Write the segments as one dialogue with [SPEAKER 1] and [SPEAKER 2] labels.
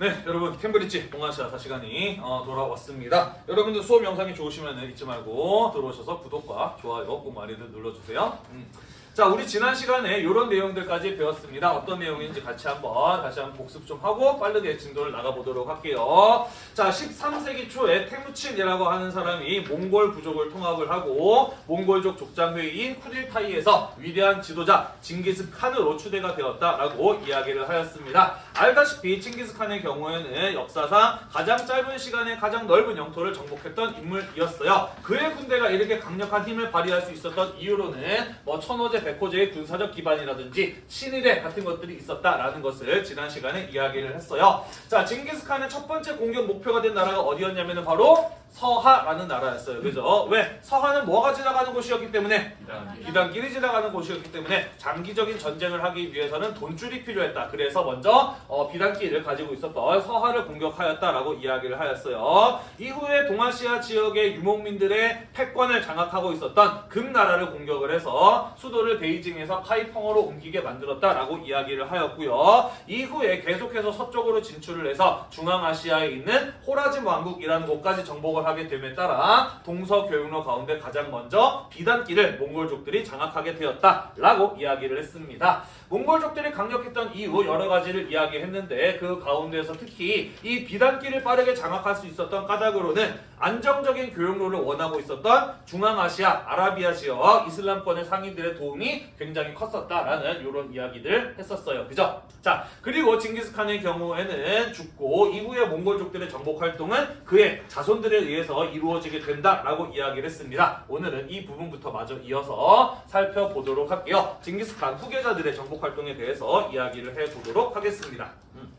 [SPEAKER 1] 네, 여러분 캠브리지 동아시아사 시간이 어, 돌아왔습니다. 여러분들 수업 영상이 좋으시면 잊지 말고 들어오셔서 구독과 좋아요 꼭 많이들 눌러주세요. 음. 자, 우리 지난 시간에 이런 내용들까지 배웠습니다. 어떤 내용인지 같이 한번 다시 한번 복습 좀 하고 빠르게 진도를 나가보도록 할게요. 자, 13세기 초에 테무친이라고 하는 사람이 몽골 부족을 통합을 하고 몽골족 족장회의인 쿠릴타이에서 위대한 지도자 징기스 칸으로 추대가 되었다라고 이야기를 하였습니다. 알다시피 징기스칸의 경우에는 역사상 가장 짧은 시간에 가장 넓은 영토를 정복했던 인물이었어요. 그의 군대가 이렇게 강력한 힘을 발휘할 수 있었던 이유로는 뭐 천호제, 백호제의 군사적 기반이라든지 친일의 같은 것들이 있었다라는 것을 지난 시간에 이야기를 했어요. 자, 징기스칸의 첫 번째 공격 목표가 된 나라가 어디였냐면은 바로 서하라는 나라였어요. 그죠? 왜? 서하는 뭐가 지나가는 곳이었기 때문에 비단길이 지나가는 곳이었기 때문에 장기적인 전쟁을 하기 위해서는 돈줄이 필요했다. 그래서 먼저 어, 비단길을 가지고 있었던 서하를 공격하였다라고 이야기를 하였어요. 이후에 동아시아 지역의 유목민들의 패권을 장악하고 있었던 금나라를 공격을 해서 수도를 베이징에서 카이펑으로 옮기게 만들었다라고 이야기를 하였고요. 이후에 계속해서 서쪽으로 진출을 해서 중앙아시아에 있는 호라짐 왕국이라는 곳까지 정 복을 하게 됨에 따라 동서교역로 가운데 가장 먼저 비단길을 몽골족들이 장악하게 되었다라고 이야기를 했습니다. 몽골족들이 강력했던 이유 여러 가지를 이야기했는데 그 가운데서 특히 이 비단길을 빠르게 장악할 수 있었던 까닭으로는 안정적인 교역로를 원하고 있었던 중앙아시아, 아라비아 지역 이슬람권의 상인들의 도움이 굉장히 컸었다라는 이런 이야기들 했었어요. 그죠? 자, 그리고 징기스칸의 경우에는 죽고 이후에 몽골족들의 정복 활동은 그의 자손들에 의해서 이루어지게 된다라고 이야기를 했습니다. 오늘은 이 부분부터 마저 이어서 살펴보도록 할게요. 징기스칸 후계자들의 정복 활동에 대해서 이야기를 해보도록 하겠습니다. 음.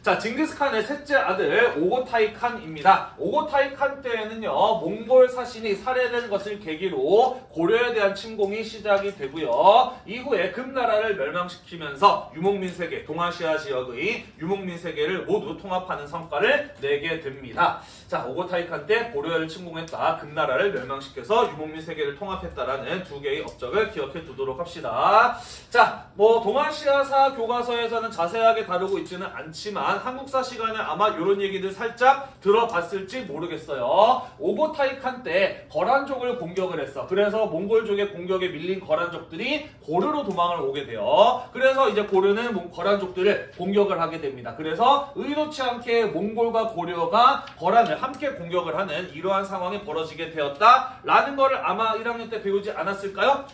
[SPEAKER 1] 자, 징기스칸의 셋째 아들 오고타이 칸입니다. 오고타이 칸 때에는요, 몽골 사신이 살해된 것을 계기로 고려에 대한 침공이 시작이 되고요. 이후에 금나라를 멸망시키면서 유목민 세계, 동아시아 지역의 유목민 세계를 모두 통합하는 성과를 내게 됩니다. 자, 오고타이 칸 때 고려를 침공했다, 금나라를 멸망시켜서 유목민 세계를 통합했다라는 두 개의 업적을 기억해 두도록 합시다. 자, 뭐 동아시아사 교과서에서는 자세하게 다루고 있지는 않지만 한국사 시간에 아마 이런 얘기들 살짝 들어봤을지 모르겠어요. 오고타이 칸 때 거란족을 공격을 했어. 그래서 몽골족의 공격에 밀린 거란족들이 고르로 도망을 오게 돼요. 그래서 이제 고르는 몽- 거란족들을 공격을 하게 됩니다. 그래서 의도치 않게 몽골과 고려가 거란을 함께 공격을 하는 이러한 상황이 벌어지게 되었다라는 거를 아마 1학년 때 배우지 않았을까요?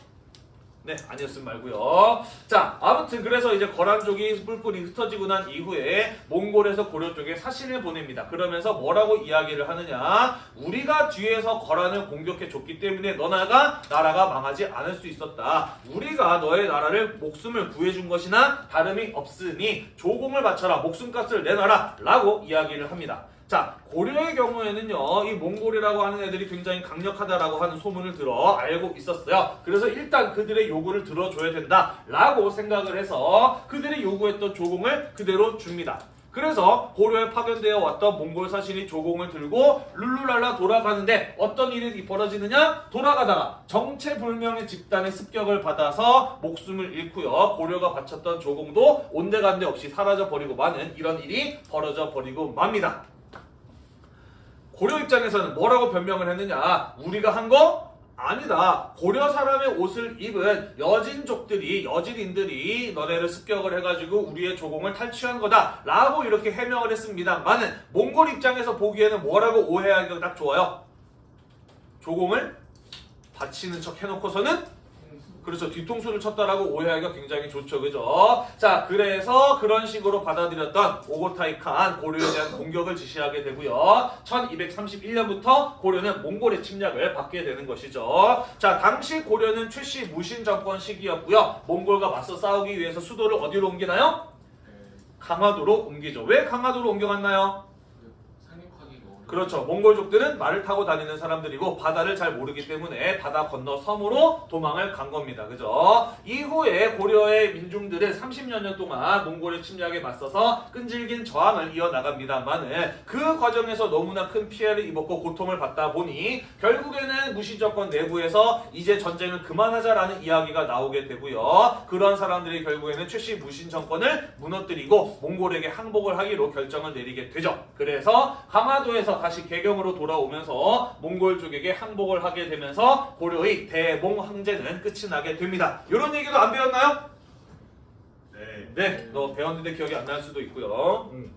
[SPEAKER 1] 네, 아니었음 말고요. 자, 아무튼 그래서 이제 거란족이 뿔뿔이 흩어지고 난 이후에 몽골에서 고려 쪽에 사신을 보냅니다. 그러면서 뭐라고 이야기를 하느냐? 우리가 뒤에서 거란을 공격해 줬기 때문에 너나가 나라가 망하지 않을 수 있었다. 우리가 너의 나라를 목숨을 구해준 것이나 다름이 없으니 조공을 바쳐라. 목숨값을 내놔라. 라고 이야기를 합니다. 자, 고려의 경우에는요, 이 몽골이라고 하는 애들이 굉장히 강력하다라고 하는 소문을 들어 알고 있었어요. 그래서 일단 그들의 요구를 들어줘야 된다 라고 생각을 해서 그들이 요구했던 조공을 그대로 줍니다. 그래서 고려에 파견되어 왔던 몽골 사신이 조공을 들고 룰루랄라 돌아가는데 어떤 일이 벌어지느냐? 돌아가다가 정체불명의 집단의 습격을 받아서 목숨을 잃고요. 고려가 바쳤던 조공도 온데간데 없이 사라져 버리고 마는 이런 일이 벌어져 버리고 맙니다. 고려 입장에서는 뭐라고 변명을 했느냐? 우리가 한 거 아니다. 고려 사람의 옷을 입은 여진족들이 여진인들이 너네를 습격을 해가지고 우리의 조공을 탈취한 거다 라고 이렇게 해명을 했습니다만은 몽골 입장에서 보기에는 뭐라고 오해하기가 딱 좋아요. 조공을 바치는 척 해놓고서는 그렇죠. 뒤통수를 쳤다라고 오해하기가 굉장히 좋죠. 그죠? 자, 그래서 그런 식으로 받아들였던 오고타이 칸 고려에 대한 공격을 지시하게 되고요. 1231년부터 고려는 몽골의 침략을 받게 되는 것이죠. 자, 당시 고려는 최씨 무신 정권 시기였고요. 몽골과 맞서 싸우기 위해서 수도를 어디로 옮기나요?
[SPEAKER 2] 네,
[SPEAKER 1] 강화도로 옮기죠. 왜 강화도로 옮겨갔나요?
[SPEAKER 2] 그.
[SPEAKER 1] 그렇죠. 몽골족들은 말을 타고 다니는 사람들이고 바다를 잘 모르기 때문에 바다 건너 섬으로 도망을 간 겁니다. 그죠? 이후에 고려의 민중들은 30여 년 동안 몽골의 침략에 맞서서 끈질긴 저항을 이어나갑니다만은 그 과정에서 너무나 큰 피해를 입었고 고통을 받다 보니 결국에는 무시정권 내부에서 이제 전쟁을 그만하자라는 이야기가 나오게 되고요. 그런 사람들이 결국에는 최씨 무신 정권을 무너뜨리고 몽골에게 항복을 하기로 결정을 내리게 되죠. 그래서 강화도에서 다시 개경으로 돌아오면서 몽골 쪽에게 항복을 하게 되면서 고려의 대몽 황제는 끝이 나게 됩니다. 이런 얘기도 안 배웠나요?
[SPEAKER 2] 네.
[SPEAKER 1] 네, 너 배웠는데 기억이 안 날 수도 있고요. 음.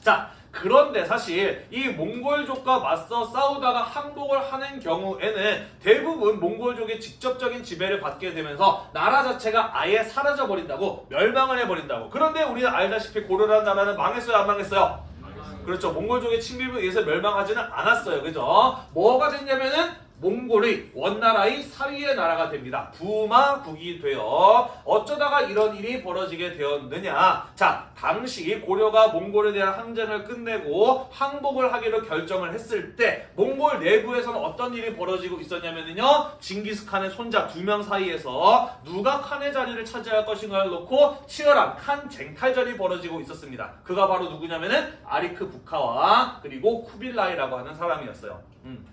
[SPEAKER 1] 자, 그런데 사실 이 몽골족과 맞서 싸우다가 항복을 하는 경우에는 대부분 몽골족의 직접적인 지배를 받게 되면서 나라 자체가 아예 사라져 버린다고 멸망을 해버린다고. 그런데 우리는 알다시피 고려라는 나라는 망했어요, 안 망했어요? 그렇죠. 몽골족의 침입에 의해서 멸망하지는 않았어요. 그죠? 뭐가 됐냐면은 몽골의 원나라의 사위의 나라가 됩니다. 부마국이 되어 어쩌다가 이런 일이 벌어지게 되었느냐? 자, 당시 고려가 몽골에 대한 항쟁을 끝내고 항복을 하기로 결정을 했을 때 몽골 내부에서는 어떤 일이 벌어지고 있었냐면요. 징기스칸의 손자 두 명 사이에서 누가 칸의 자리를 차지할 것인가를 놓고 치열한 칸 쟁탈전이 벌어지고 있었습니다. 그가 바로 누구냐면은 아리크 부카와 그리고 쿠빌라이라고 하는 사람이었어요. 음.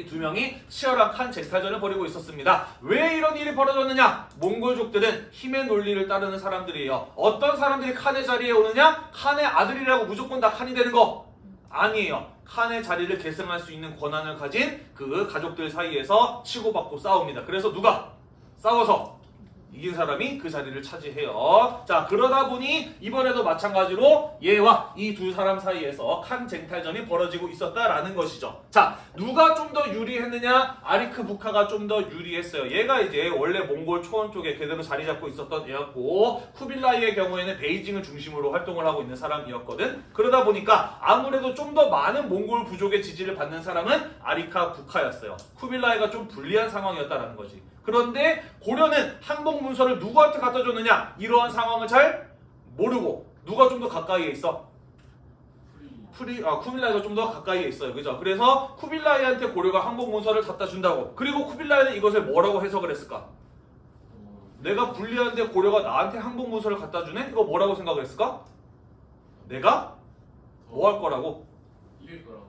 [SPEAKER 1] 이 두 명이 치열한 칸 쟁탈전을 벌이고 있었습니다. 왜 이런 일이 벌어졌느냐? 몽골족들은 힘의 논리를 따르는 사람들이에요. 어떤 사람들이 칸의 자리에 오느냐? 칸의 아들이라고 무조건 다 칸이 되는 거 아니에요. 칸의 자리를 계승할 수 있는 권한을 가진 그 가족들 사이에서 치고받고 싸웁니다. 그래서 누가 싸워서 이긴 사람이 그 자리를 차지해요. 자, 그러다 보니 이번에도 마찬가지로 얘와 이 두 사람 사이에서 칸 쟁탈전이 벌어지고 있었다라는 것이죠. 자, 누가 좀 더 유리했느냐? 아리크 부카가 좀 더 유리했어요. 얘가 이제 원래 몽골 초원 쪽에 그대로 자리 잡고 있었던 애였고 쿠빌라이의 경우에는 베이징을 중심으로 활동을 하고 있는 사람이었거든. 그러다 보니까 아무래도 좀 더 많은 몽골 부족의 지지를 받는 사람은 아리카 부카였어요. 쿠빌라이가 좀 불리한 상황이었다라는 거지. 그런데 고려는 항복 문서를 누구한테 갖다 줬느냐? 이러한 상황을 잘 모르고 누가 좀 더 가까이에 있어? 프리 아 쿠빌라이가 좀 더 가까이에 있어요. 그죠? 그래서 쿠빌라이한테 고려가 항복 문서를 갖다 준다고. 그리고 쿠빌라이는 이것을 뭐라고 해석을 했을까? 내가 불리한데 고려가 나한테 항복 문서를 갖다 주네? 이거 뭐라고 생각을 했을까? 내가 뭐 할 거라고?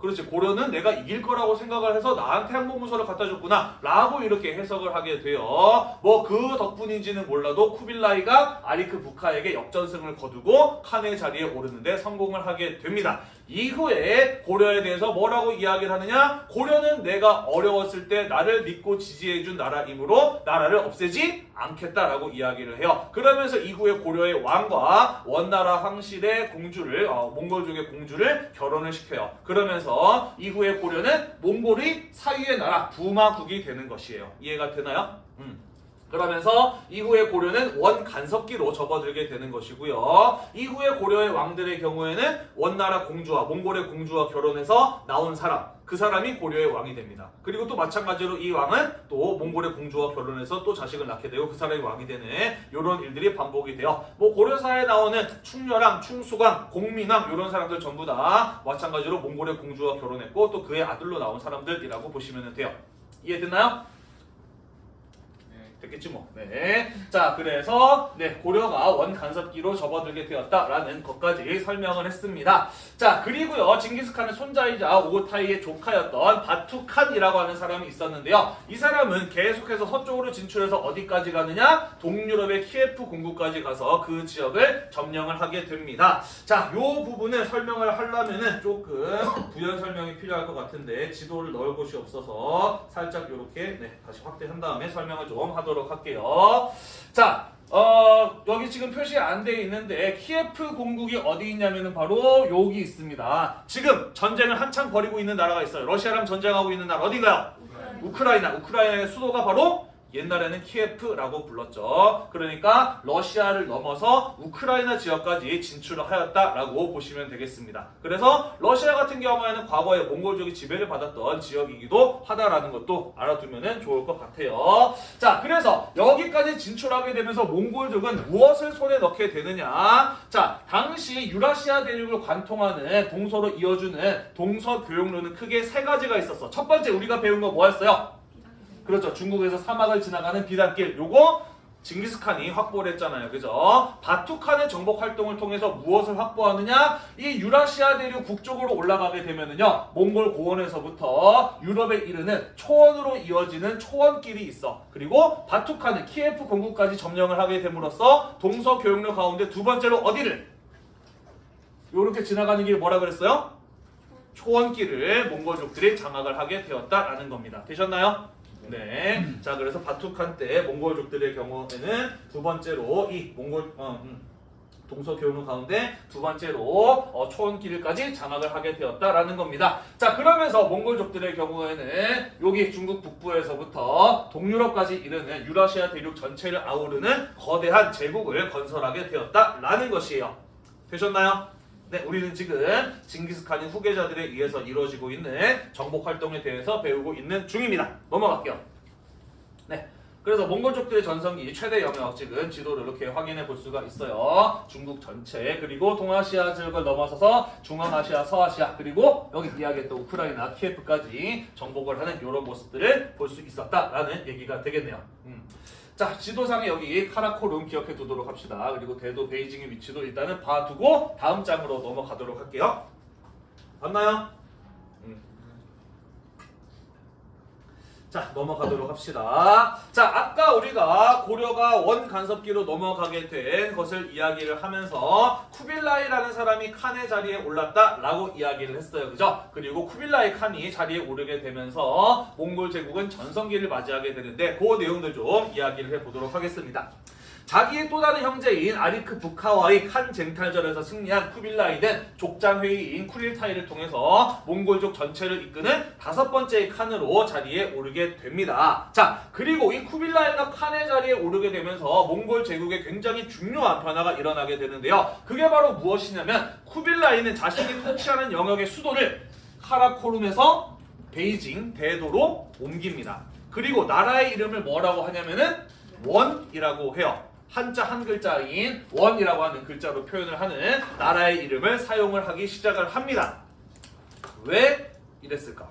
[SPEAKER 1] 그렇지. 고려는 내가 이길 거라고 생각을 해서 나한테 항복문서를 갖다 줬구나 라고 이렇게 해석을 하게 돼요 뭐 그 덕분인지는 몰라도 쿠빌라이가 아리크 부카에게 역전승을 거두고 칸의 자리에 오르는데 성공을 하게 됩니다 이후에 고려에 대해서 뭐라고 이야기를 하느냐 고려는 내가 어려웠을 때 나를 믿고 지지해준 나라이므로 나라를 없애지 않겠다라고 이야기를 해요 그러면서 이후에 고려의 왕과 원나라 황실의 공주를 어, 몽골족의 공주를 결혼을 시켜요 그러면서 이후에 고려는 몽골의 사위의 나라 부마국이 되는 것이에요 이해가 되나요? 음. 그러면서 이후에 고려는 원 간섭기로 접어들게 되는 것이고요. 이후에 고려의 왕들의 경우에는 원나라 공주와 몽골의 공주와 결혼해서 나온 사람, 그 사람이 고려의 왕이 됩니다. 그리고 또 마찬가지로 이 왕은 또 몽골의 공주와 결혼해서 또 자식을 낳게 되고 그 사람이 왕이 되는 이런 일들이 반복이 돼요. 뭐 고려사에 나오는 충렬왕, 충수강, 공민왕 이런 사람들 전부 다 마찬가지로 몽골의 공주와 결혼했고 또 그의 아들로 나온 사람들이라고 보시면 돼요. 이해됐나요?
[SPEAKER 3] 네.
[SPEAKER 1] 됐겠지 뭐. 네. 자, 그래서 네 고려가 원 간섭기로 접어들게 되었다라는 것까지 설명을 했습니다. 자, 그리고요 징기스칸의 손자이자 오고타이의 조카였던 바투칸이라고 하는 사람이 있었는데요. 이 사람은 계속해서 서쪽으로 진출해서 어디까지 가느냐? 동유럽의 키예프 공국까지 가서 그 지역을 점령을 하게 됩니다. 자, 요 부분을 설명을 하려면은 조금 부연 설명이 필요할 것 같은데 지도를 넣을 곳이 없어서 살짝 이렇게 네, 다시 확대한 다음에 설명을 좀 하도록 할게요. 자, 어, 여기 지금 표시 안 돼 있는데 키예프 공국이 어디 있냐면은 바로 여기 있습니다. 지금 전쟁을 한창 벌이고 있는 나라가 있어요. 러시아랑 전쟁하고 있는 나라 어디가요? 우크라이나. 우크라이나의 수도가 바로 옛날에는 키예프라고 불렀죠. 그러니까 러시아를 넘어서 우크라이나 지역까지 진출을 하였다라고 보시면 되겠습니다. 그래서 러시아 같은 경우에는 과거에 몽골족이 지배를 받았던 지역이기도 하다라는 것도 알아두면 좋을 것 같아요. 자, 그래서 여기까지 진출하게 되면서 몽골족은 무엇을 손에 넣게 되느냐? 자, 당시 유라시아 대륙을 관통하는 동서로 이어주는 동서 교역로는 크게 세 가지가 있었어. 첫 번째 우리가 배운 거 뭐였어요? 그렇죠. 중국에서 사막을 지나가는 비단길. 요거 징기스칸이 확보를 했잖아요. 그죠? 바투칸의 정복 활동을 통해서 무엇을 확보하느냐? 이 유라시아 대륙 북쪽으로 올라가게 되면은요. 몽골 고원에서부터 유럽에 이르는 초원으로 이어지는 초원길이 있어. 그리고 바투칸은 키예프 공국까지 점령을 하게 됨으로써 동서 교역로 가운데 두 번째로 어디를? 요렇게 지나가는 길 뭐라 그랬어요? 초원길을 몽골족들이 장악을 하게 되었다라는 겁니다. 되셨나요? 네. 자, 그래서 바투칸 때 몽골족들의 경우에는 두 번째로 이 몽골 어, 음, 동서 교류 가운데 두 번째로 어, 초원길까지 장악을 하게 되었다라는 겁니다. 자, 그러면서 몽골족들의 경우에는 여기 중국 북부에서부터 동유럽까지 이르는 유라시아 대륙 전체를 아우르는 거대한 제국을 건설하게 되었다라는 것이에요. 되셨나요? 네, 우리는 지금 징기스칸의 후계자들에 의해서 이루어지고 있는 정복 활동에 대해서 배우고 있는 중입니다. 넘어갈게요. 네. 그래서 몽골족들의 전성기 최대 영역 지금 지도를 이렇게 확인해 볼 수가 있어요. 중국 전체 그리고 동아시아 지역을 넘어서서 중앙아시아, 서아시아 그리고 여기 이야기했던 우크라이나, 키예프까지 정복을 하는 이런 모습들을 볼 수 있었다라는 얘기가 되겠네요. 음. 자 지도상에 여기 카라코룸 기억해 두도록 합시다. 그리고 대도 베이징의 위치도 일단은 봐두고 다음 장으로 넘어가도록 할게요. 맞나요? 자 넘어가도록 합시다. 자 아까 우리가 고려가 원 간섭기로 넘어가게 된 것을 이야기를 하면서 쿠빌라이라는 사람이 칸의 자리에 올랐다라고 이야기를 했어요. 그죠? 그리고 쿠빌라이 칸이 자리에 오르게 되면서 몽골 제국은 전성기를 맞이하게 되는데 그 내용들 좀 이야기를 해보도록 하겠습니다. 자기의 또 다른 형제인 아리크 부카와의 칸 쟁탈전에서 승리한 쿠빌라이는 족장 회의인 쿠릴타이를 통해서 몽골족 전체를 이끄는 다섯 번째의 칸으로 자리에 오르게 됩니다. 자, 그리고 이 쿠빌라이가 칸의 자리에 오르게 되면서 몽골 제국에 굉장히 중요한 변화가 일어나게 되는데요. 그게 바로 무엇이냐면 쿠빌라이는 자신이 통치하는 영역의 수도를 카라코룸에서 베이징 대도로 옮깁니다. 그리고 나라의 이름을 뭐라고 하냐면은 원이라고 해요. 한자 한 글자인 원이라고 하는 글자로 표현을 하는 나라의 이름을 사용을 하기 시작을 합니다. 왜 이랬을까?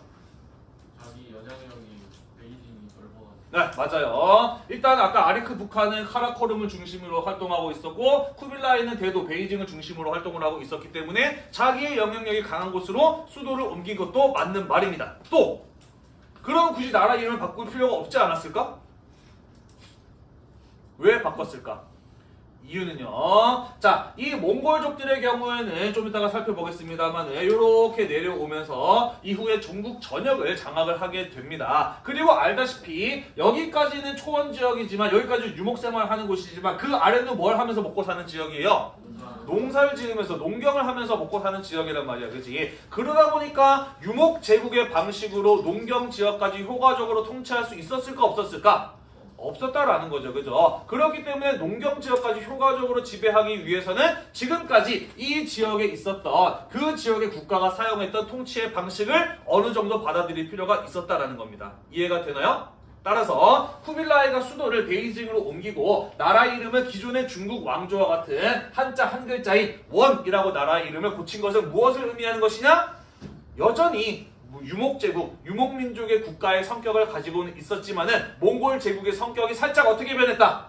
[SPEAKER 3] 자기 여장형이 베이징이 넓어가지고
[SPEAKER 1] 네, 맞아요. 일단 아까 아리크 북한은 카라코름을 중심으로 활동하고 있었고 쿠빌라이는 대도 베이징을 중심으로 활동을 하고 있었기 때문에 자기의 영향력이 강한 곳으로 수도를 옮긴 것도 맞는 말입니다. 또 그럼 굳이 나라 이름을 바꿀 필요가 없지 않았을까? 왜 바꿨을까? 이유는요. 자, 이 몽골족들의 경우에는 좀 이따가 살펴보겠습니다만 이렇게 내려오면서 이후에 중국 전역을 장악을 하게 됩니다. 그리고 알다시피 여기까지는 초원 지역이지만 여기까지 유목 생활하는 곳이지만 그 아래는 뭘 하면서 먹고 사는 지역이에요? 농사를 지으면서 농경을 하면서 먹고 사는 지역이란 말이야, 그지? 그러다 보니까 유목 제국의 방식으로 농경 지역까지 효과적으로 통치할 수 있었을까 없었을까? 없었다라는 거죠, 그죠? 그렇기 때문에 농경 지역까지 효과적으로 지배하기 위해서는 지금까지 이 지역에 있었던 그 지역의 국가가 사용했던 통치의 방식을 어느 정도 받아들일 필요가 있었다라는 겁니다. 이해가 되나요? 따라서 쿠빌라이가 수도를 베이징으로 옮기고 나라 이름을 기존의 중국 왕조와 같은 한자 한 글자인 원이라고 나라 이름을 고친 것은 무엇을 의미하는 것이냐? 여전히 유목 제국, 유목 민족의 국가의 성격을 가지고는 있었지만은 몽골 제국의 성격이 살짝 어떻게 변했다?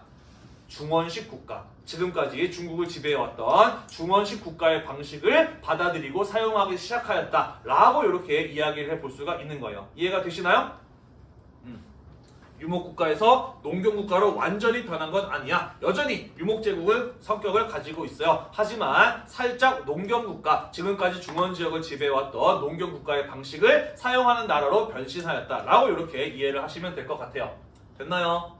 [SPEAKER 1] 중원식 국가. 지금까지 중국을 지배해왔던 중원식 국가의 방식을 받아들이고 사용하기 시작하였다. 라고 이렇게 이야기를 해볼 수가 있는 거예요. 이해가 되시나요? 유목국가에서 농경국가로 완전히 변한 건 아니야. 여전히 유목제국을 성격을 가지고 있어요. 하지만 살짝 농경국가, 지금까지 중원지역을 지배해왔던 농경국가의 방식을 사용하는 나라로 변신하였다라고 이렇게 이해를 하시면 될 것 같아요. 됐나요?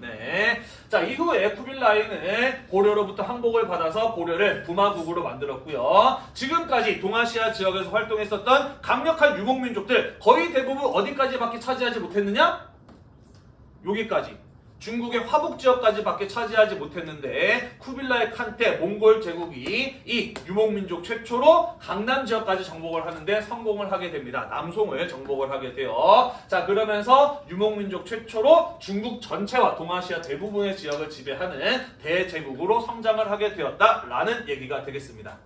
[SPEAKER 1] 네. 자, 이후에 쿠빌라이는 고려로부터 항복을 받아서 고려를 부마국으로 만들었고요. 지금까지 동아시아 지역에서 활동했었던 강력한 유목민족들 거의 대부분 어디까지밖에 차지하지 못했느냐? 여기까지 중국의 화북 지역까지 밖에 차지하지 못했는데 쿠빌라이 칸테 몽골 제국이 이 유목민족 최초로 강남 지역까지 정복을 하는데 성공을 하게 됩니다. 남송을 정복을 하게 돼요. 자 그러면서 유목민족 최초로 중국 전체와 동아시아 대부분의 지역을 지배하는 대제국으로 성장을 하게 되었다라는 얘기가 되겠습니다.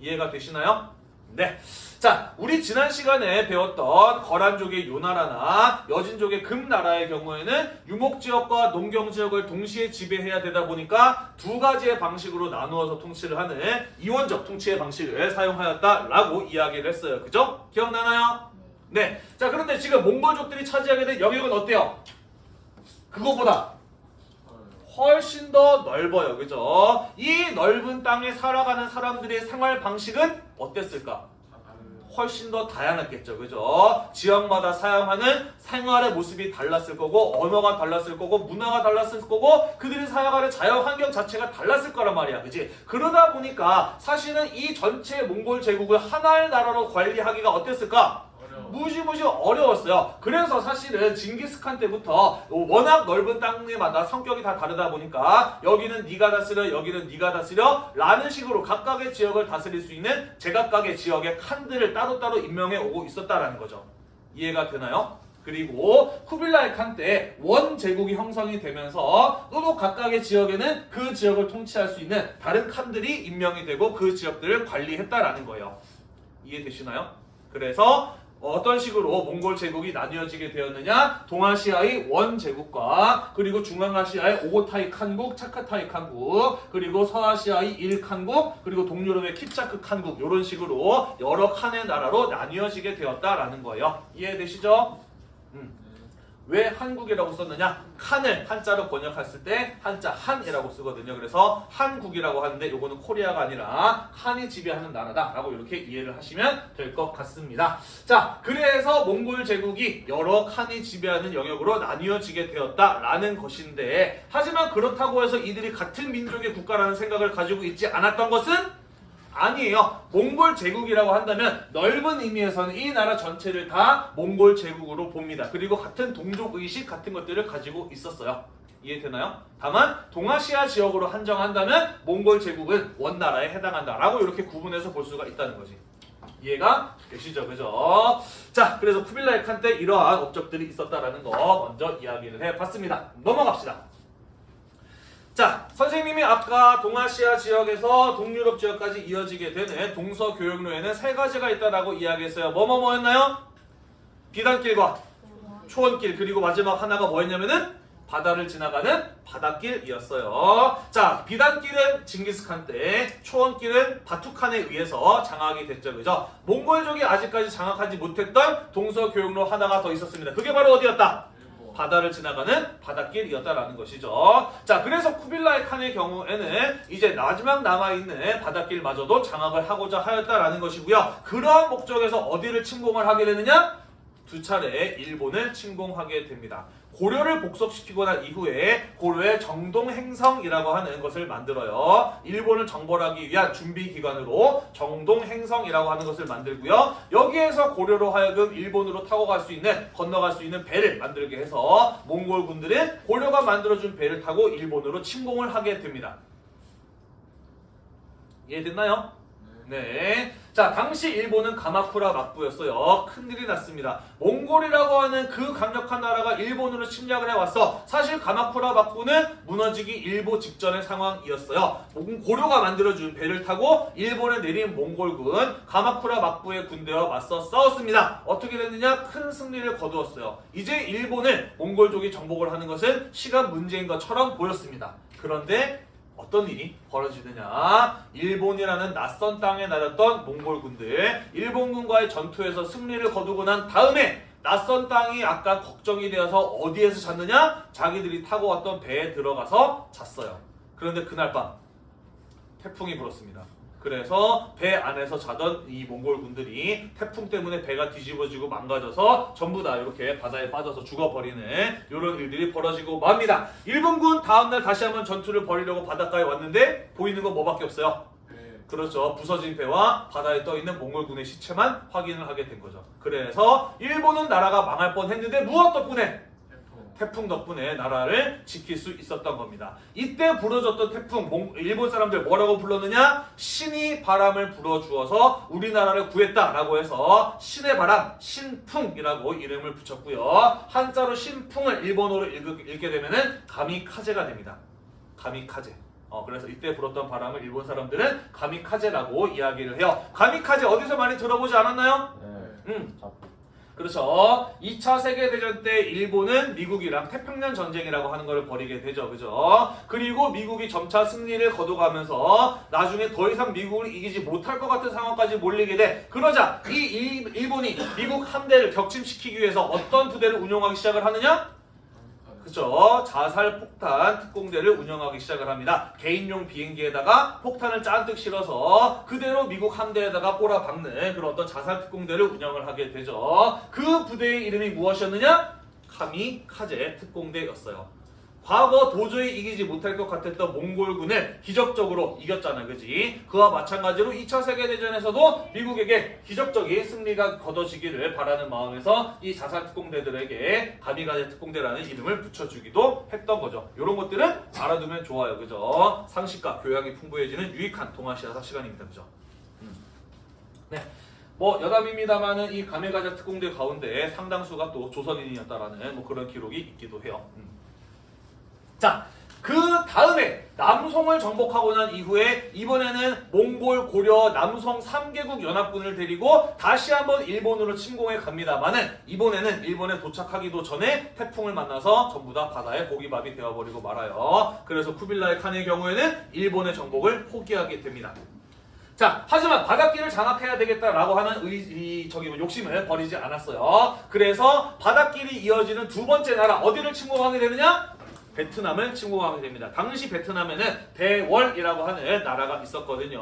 [SPEAKER 1] 이해가 되시나요? 네. 자, 우리 지난 시간에 배웠던 거란족의 요나라나 여진족의 금나라의 경우에는 유목지역과 농경지역을 동시에 지배해야 되다 보니까 두 가지의 방식으로 나누어서 통치를 하는 이원적 통치의 방식을 사용하였다라고 이야기를 했어요. 그죠? 기억나나요? 네. 자, 그런데 지금 몽골족들이 차지하게 된 영역은 어때요? 그거보다 훨씬 더 넓어요. 그죠? 이 넓은 땅에 살아가는 사람들의 생활 방식은 어땠을까? 훨씬 더 다양했겠죠. 그죠? 지역마다 사용하는 생활의 모습이 달랐을 거고, 언어가 달랐을 거고, 문화가 달랐을 거고, 그들이 살아가는 자연 환경 자체가 달랐을 거란 말이야. 그지? 그러다 보니까 사실은 이 전체 몽골 제국을 하나의 나라로 관리하기가 어땠을까? 무지무지 어려웠어요. 그래서 사실은 징기스칸 때부터 워낙 넓은 땅에마다 성격이 다 다르다 보니까 여기는 네가 다스려 여기는 네가 다스려 라는 식으로 각각의 지역을 다스릴 수 있는 제각각의 지역의 칸들을 따로따로 임명해 오고 있었다라는 거죠. 이해가 되나요? 그리고 쿠빌라이 칸 때 원 제국이 형성이 되면서 또 각각의 지역에는 그 지역을 통치할 수 있는 다른 칸들이 임명이 되고 그 지역들을 관리했다라는 거예요. 이해되시나요? 그래서 어떤 식으로 몽골 제국이 나뉘어지게 되었느냐? 동아시아의 원 제국과 그리고 중앙아시아의 오고타이 칸국, 차카타이 칸국, 그리고 서아시아의 일 칸국, 그리고 동유럽의 킵차크 칸국 이런 식으로 여러 칸의 나라로 나뉘어지게 되었다라는 거예요. 이해되시죠? 왜 한국이라고 썼느냐? 칸을 한자로 번역했을 때 한자 한이라고 쓰거든요. 그래서 한국이라고 하는데 요거는 코리아가 아니라 칸이 지배하는 나라다 라고 이렇게 이해를 하시면 될 것 같습니다. 자, 그래서 몽골 제국이 여러 칸이 지배하는 영역으로 나뉘어지게 되었다라는 것인데 하지만 그렇다고 해서 이들이 같은 민족의 국가라는 생각을 가지고 있지 않았던 것은 아니에요. 몽골 제국이라고 한다면 넓은 의미에서는 이 나라 전체를 다 몽골 제국으로 봅니다. 그리고 같은 동족 의식 같은 것들을 가지고 있었어요. 이해되나요? 다만 동아시아 지역으로 한정한다면 몽골 제국은 원나라에 해당한다라고 이렇게 구분해서 볼 수가 있다는 거지. 이해가 되시죠? 그죠? 자, 그래서 쿠빌라이 칸 때 이러한 업적들이 있었다라는 거 먼저 이야기를 해봤습니다. 넘어갑시다. 자, 선생님이 아까 동아시아 지역에서 동유럽 지역까지 이어지게 되는 동서 교역로에는 세 가지가 있다라고 이야기했어요. 뭐뭐뭐였나요? 비단길과 초원길 그리고 마지막 하나가 뭐였냐면은 바다를 지나가는 바닷길이었어요. 자, 비단길은 징기스칸 때, 초원길은 바투칸에 의해서 장악이 됐죠. 그죠? 몽골족이 아직까지 장악하지 못했던 동서 교역로 하나가 더 있었습니다. 그게 바로 어디였다? 바다를 지나가는 바닷길이었다라는 것이죠. 자, 그래서 쿠빌라이 칸의 경우에는 이제 마지막 남아있는 바닷길마저도 장악을 하고자 하였다라는 것이고요. 그러한 목적에서 어디를 침공을 하게 되느냐? 두 차례 일본을 침공하게 됩니다. 고려를 복속시키고 난 이후에 고려의 정동행성이라고 하는 것을 만들어요. 일본을 정벌하기 위한 준비 기관으로 정동행성이라고 하는 것을 만들고요. 여기에서 고려로 하여금 일본으로 타고 갈 수 있는 건너갈 수 있는 배를 만들게 해서 몽골군들은 고려가 만들어준 배를 타고 일본으로 침공을 하게 됩니다. 이해됐나요? 네. 자, 당시 일본은 가마쿠라 막부였어요. 큰일이 났습니다. 몽골이라고 하는 그 강력한 나라가 일본으로 침략을 해왔어. 사실 가마쿠라 막부는 무너지기 일보 직전의 상황이었어요. 몽- 고려가 만들어준 배를 타고 일본에 내린 몽골군 가마쿠라 막부의 군대와 맞서 싸웠습니다. 어떻게 됐느냐? 큰 승리를 거두었어요. 이제 일본을 몽골족이 정복을 하는 것은 시간 문제인 것처럼 보였습니다. 그런데 어떤 일이 벌어지느냐? 일본이라는 낯선 땅에 나렸던 몽골군들, 일본군과의 전투에서 승리를 거두고 난 다음에 낯선 땅이 약간 걱정이 되어서 어디에서 잤느냐? 자기들이 타고 왔던 배에 들어가서 잤어요. 그런데 그날 밤 태풍이 불었습니다. 그래서 배 안에서 자던 이 몽골 군들이 태풍 때문에 배가 뒤집어지고 망가져서 전부 다 이렇게 바다에 빠져서 죽어버리는 이런 일들이 벌어지고 맙니다. 일본군 다음날 다시 한번 전투를 벌이려고 바닷가에 왔는데 보이는 건 뭐밖에 없어요.
[SPEAKER 3] 네.
[SPEAKER 1] 그렇죠. 부서진 배와 바다에 떠 있는 몽골군의 시체만 확인을 하게 된 거죠. 그래서 일본은 나라가 망할 뻔했는데 무엇 덕분에 태풍. 덕분에 나라를 지킬 수 있었던 겁니다. 이때 불어줬던 태풍, 몽- 일본 사람들 뭐라고 불렀느냐? 신이 바람을 불어주어서 우리나라를 구했다라고 해서 신의 바람, 신풍이라고 이름을 붙였고요. 한자로 신풍을 일본어로 읽, 읽게 되면은 가미카제가 됩니다. 가미카제. 어, 그래서 이때 불었던 바람을 일본 사람들은 가미카제라고 이야기를 해요. 가미카제 어디서 많이 들어보지 않았나요?
[SPEAKER 4] 네.
[SPEAKER 1] 음. 그렇죠. 2차 세계대전 때 일본은 미국이랑 태평양 전쟁이라고 하는 걸 벌이게 되죠. 그죠? 그리고 미국이 점차 승리를 거둬가면서 나중에 더 이상 미국을 이기지 못할 것 같은 상황까지 몰리게 돼. 그러자 이 일- 일본이 미국 함대를 격침시키기 위해서 어떤 부대를 운용하기 시작을 하느냐? 그죠. 자살 폭탄 특공대를 운영하기 시작을 합니다. 개인용 비행기에다가 폭탄을 잔뜩 실어서 그대로 미국 함대에다가 꼬라박는 그런 어떤 자살 특공대를 운영을 하게 되죠. 그 부대의 이름이 무엇이었느냐? 카미카제 특공대였어요. 과거 도저히 이기지 못할 것 같았던 몽골군을 기적적으로 이겼잖아, 그지? 그와 마찬가지로 2차 세계대전에서도 미국에게 기적적인 승리가 거둬지기를 바라는 마음에서 이 자살 특공대들에게 가미가제 특공대라는 이름을 붙여주기도 했던 거죠. 이런 것들은 알아두면 좋아요, 그죠? 상식과 교양이 풍부해지는 유익한 동아시아사 시간입니다, 그죠? 음. 네. 뭐 여담입니다만은 이 가메가자 특공대 가운데 상당수가 또 조선인이었다라는 뭐 그런 기록이 있기도 해요. 음. 자, 그 다음에 남송을 정복하고 난 이후에 이번에는 몽골, 고려, 남송 3개국 연합군을 데리고 다시 한번 일본으로 침공해 갑니다만은 이번에는 일본에 도착하기도 전에 태풍을 만나서 전부 다 바다에 고기밥이 되어버리고 말아요. 그래서 쿠빌라이 칸의 경우에는 일본의 정복을 포기하게 됩니다. 자, 하지만 바닷길을 장악해야 되겠다라고 하는 의, 이, 저기 뭐 욕심을 버리지 않았어요. 그래서 바닷길이 이어지는 두 번째 나라 어디를 침공하게 되느냐? 베트남을 침공하게 됩니다. 당시 베트남에는 대월이라고 하는 나라가 있었거든요.